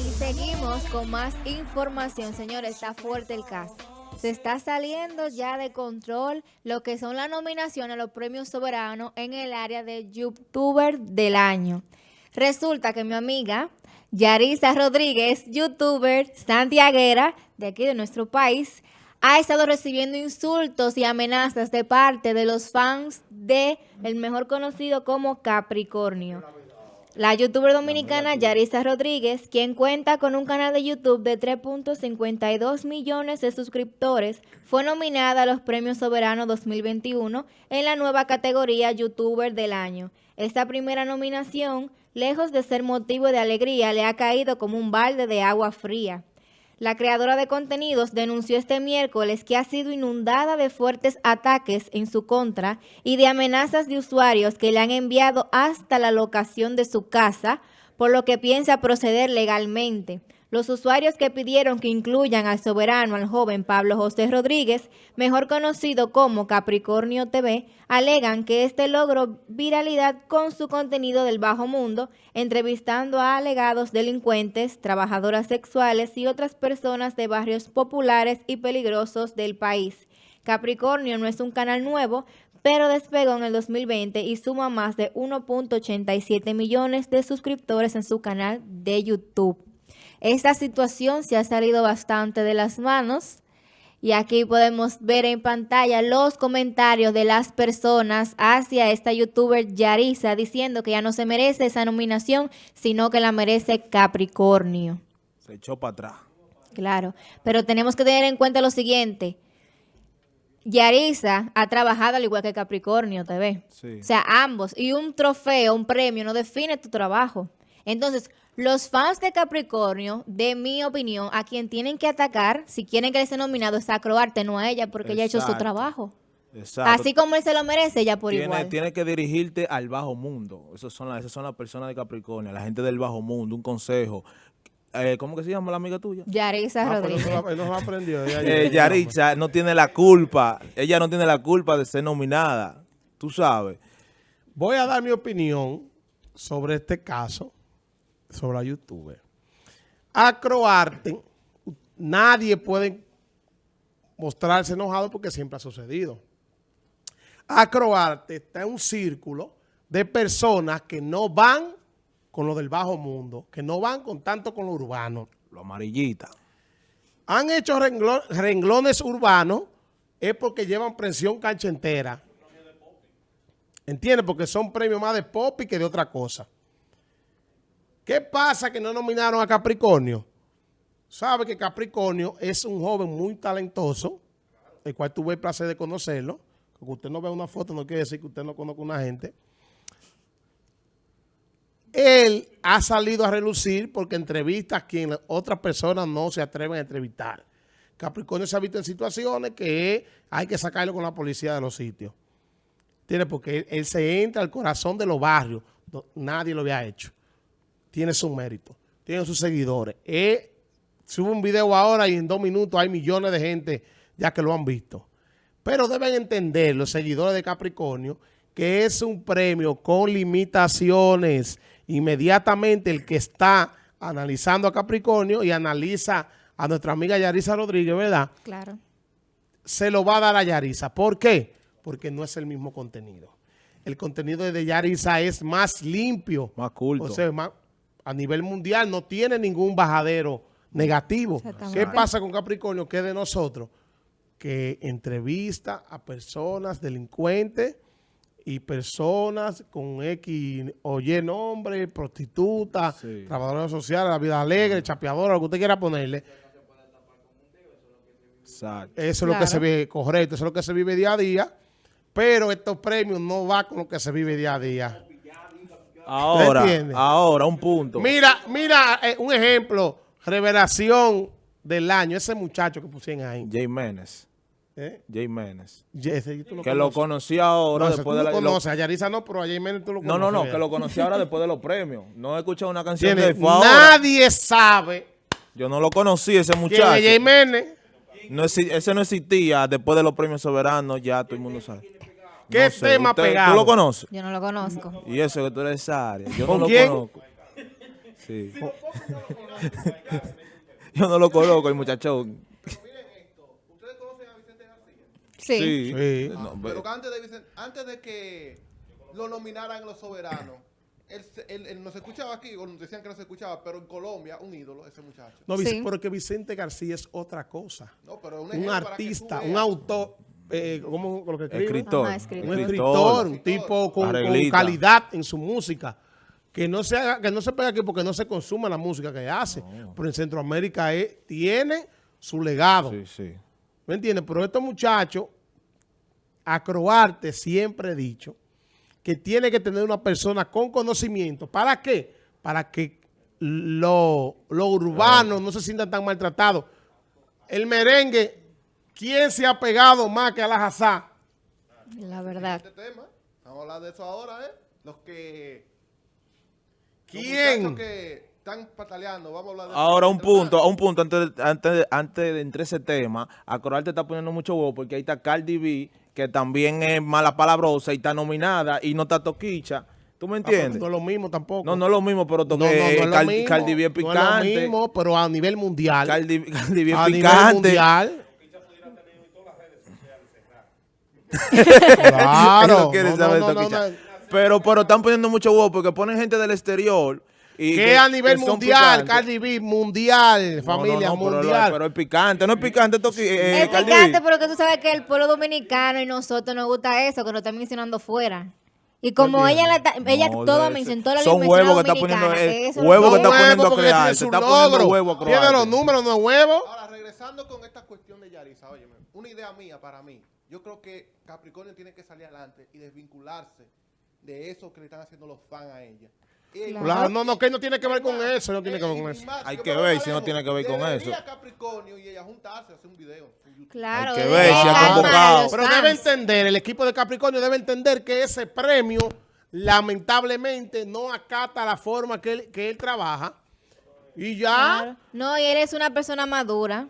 Y seguimos con más información, señores. Está fuerte el caso. Se está saliendo ya de control lo que son las nominaciones a los premios soberanos en el área de YouTuber del año. Resulta que mi amiga Yarisa Rodríguez, youtuber santiaguera de aquí de nuestro país, ha estado recibiendo insultos y amenazas de parte de los fans de el mejor conocido como Capricornio. La youtuber dominicana Yarisa Rodríguez, quien cuenta con un canal de YouTube de 3.52 millones de suscriptores, fue nominada a los Premios Soberanos 2021 en la nueva categoría YouTuber del Año. Esta primera nominación, lejos de ser motivo de alegría, le ha caído como un balde de agua fría. La creadora de contenidos denunció este miércoles que ha sido inundada de fuertes ataques en su contra y de amenazas de usuarios que le han enviado hasta la locación de su casa, por lo que piensa proceder legalmente. Los usuarios que pidieron que incluyan al soberano, al joven Pablo José Rodríguez, mejor conocido como Capricornio TV, alegan que este logró viralidad con su contenido del bajo mundo, entrevistando a alegados delincuentes, trabajadoras sexuales y otras personas de barrios populares y peligrosos del país. Capricornio no es un canal nuevo, pero despegó en el 2020 y suma más de 1.87 millones de suscriptores en su canal de YouTube. Esta situación se ha salido bastante de las manos y aquí podemos ver en pantalla los comentarios de las personas hacia esta youtuber Yarisa diciendo que ya no se merece esa nominación, sino que la merece Capricornio. Se echó para atrás. Claro, pero tenemos que tener en cuenta lo siguiente. Yarisa ha trabajado al igual que Capricornio TV. O sea, ambos. Y un trofeo, un premio, no define tu trabajo. Entonces, los fans de Capricornio, de mi opinión, a quien tienen que atacar, si quieren que él sea nominado, es a Croarte, no a ella, porque ella ha hecho su trabajo. Exacto. Así como él se lo merece, ella por igual. Tiene que dirigirte al bajo mundo. Esas son, las, esas son las personas de Capricornio, la gente del bajo mundo, un consejo. Eh, ¿Cómo que se llama la amiga tuya? Yarisa ah, Rodríguez. aprendió. Eh, Yarisa no tiene la culpa. Ella no tiene la culpa de ser nominada. Tú sabes. Voy a dar mi opinión sobre este caso sobre la youtuber. Acroarte, nadie puede mostrarse enojado porque siempre ha sucedido. Acroarte está en un círculo de personas que no van con lo del bajo mundo, que no van con tanto con lo urbano. Lo amarillita. Han hecho renglones urbanos es porque llevan presión cancha entera. ¿Entiendes? Porque son premios más de pop y que de otra cosa. ¿Qué pasa que no nominaron a Capricornio? Sabe que Capricornio es un joven muy talentoso, el cual tuve el placer de conocerlo. Que usted no ve una foto no quiere decir que usted no conozca una gente. Él ha salido a relucir porque entrevista a quien otras personas no se atreven a entrevistar. Capricornio se ha visto en situaciones que hay que sacarlo con la policía de los sitios. ¿Entiendes? Porque él se entra al corazón de los barrios. Nadie lo había hecho tiene su mérito, tiene sus seguidores. Eh, sube un video ahora y en dos minutos hay millones de gente ya que lo han visto. Pero deben entender los seguidores de Capricornio que es un premio con limitaciones. Inmediatamente el que está analizando a Capricornio y analiza a nuestra amiga Yarisa Rodríguez, ¿verdad? Claro. Se lo va a dar a Yarisa. ¿Por qué? Porque no es el mismo contenido. El contenido de Yarisa es más limpio. Más culto. O sea, más, a nivel mundial no tiene ningún bajadero negativo. ¿Qué pasa con Capricornio? Que de nosotros, que entrevista a personas delincuentes y personas con X o Y nombre, prostitutas, trabajadoras sociales, la vida alegre, chapeadora, lo que usted quiera ponerle. Eso es lo que se ve correcto, eso es lo que se vive día a día, pero estos premios no van con lo que se vive día a día. Ahora, ahora, un punto. Mira, mira, eh, un ejemplo, revelación del año, ese muchacho que pusieron ahí. Jay Menes. ¿Eh? Jay Menes. lo que lo conocí ahora después de la... Lo conoces, a Yarisa no, pero a Jay Menes tú lo conoces. No, no, no, que lo conocí ahora después de los premios. No he escuchado una canción de Nadie sabe. Yo no lo conocí, ese muchacho. ¿Quién es Jay Menes? No, ese no existía después de los premios soberanos, ya todo el mundo sabe. ¿Qué No sé, tema usted- pegado? ¿Tú lo conoces? Yo no lo conozco. Y eso que tú eres de esa área. Yo ¿Con no lo quién? conozco. Sí. Yo no lo conozco, el muchacho. Sí. Sí. No, Ah, Pero que antes de, Vicente- antes de que lo nominaran los soberanos, él, él- él no se escuchaba aquí, o nos decían que no se escuchaba, pero en Colombia, un ídolo, ese muchacho. No, Sí. porque Vicente García es otra cosa. No, pero un, artista, un autor, eh, ¿cómo lo que escribe? Escritor. Ajá, escritor. Un escritor, un tipo con, calidad en su música. Que no, se haga, que no se pega aquí porque no se consume la música que hace. Pero en Centroamérica es- tiene su legado. Sí, sí. ¿Me entiendes? Pero estos muchachos, Acroarte siempre he dicho que tiene que tener una persona con conocimiento. ¿Para qué? Para que los lo urbanos no se sientan tan maltratados. El merengue, ¿quién se ha pegado más que a la jazá? La verdad. Este tema, vamos a hablar de eso ahora, ¿eh? Los que... los ¿Quién? muchachos que están pataleando, vamos a hablar de eso. Ahora un punto, tanto, un punto antes, de- antes, de- antes de entrar ese tema, a Coral te está poniendo mucho huevo porque ahí está Cardi B, que también es mala palabrosa y está nominada y no está toquicha. ¿Tú me Ah, entiendes? No es lo mismo tampoco. No, no es lo mismo, pero No, toque, no, no es lo Cardi, mismo. Cardi B es No es lo picante. mismo, pero a nivel mundial. Cardi, Cardi B es a nivel picante. mundial. Él claro. no No, saber no, no, toquicha. no, no. Pero, pero están poniendo mucho huevo porque ponen gente del exterior. Y Que a nivel que mundial. Cardi B, mundial, familia, no, no, pero- mundial. Pero, es picante, no es picante toqui, eh, es Cardi picante, B. pero que tú sabes que el pueblo dominicano y nosotros nos gusta eso, que lo están mencionando fuera. Y como ella, la, ta- ella No, todo ese- mencionó, toda la son huevos que está dominicana, poniendo, eh, eso huevo que está poniendo a crear, tiene se está poniendo huevo a Tiene los números, no es huevo. Ahora, regresando con esta cuestión de Yarisa, oye, una idea mía para mí. Yo creo que Capricornio tiene que salir adelante y desvincularse de eso que le están haciendo los fans a ella. Y- Claro. Claro, no, no, que no tiene que ver con eso, no tiene que ver con eso. Hay que ver si no tiene que ver con eso. Capricornio y ella juntarse, hacer un video. Claro, Hay que ver si ha convocado. Pero debe entender, el equipo de Capricornio debe entender que ese premio, lamentablemente, no acata la forma que él, que él trabaja. Y ya, Claro. No, y él es una persona madura.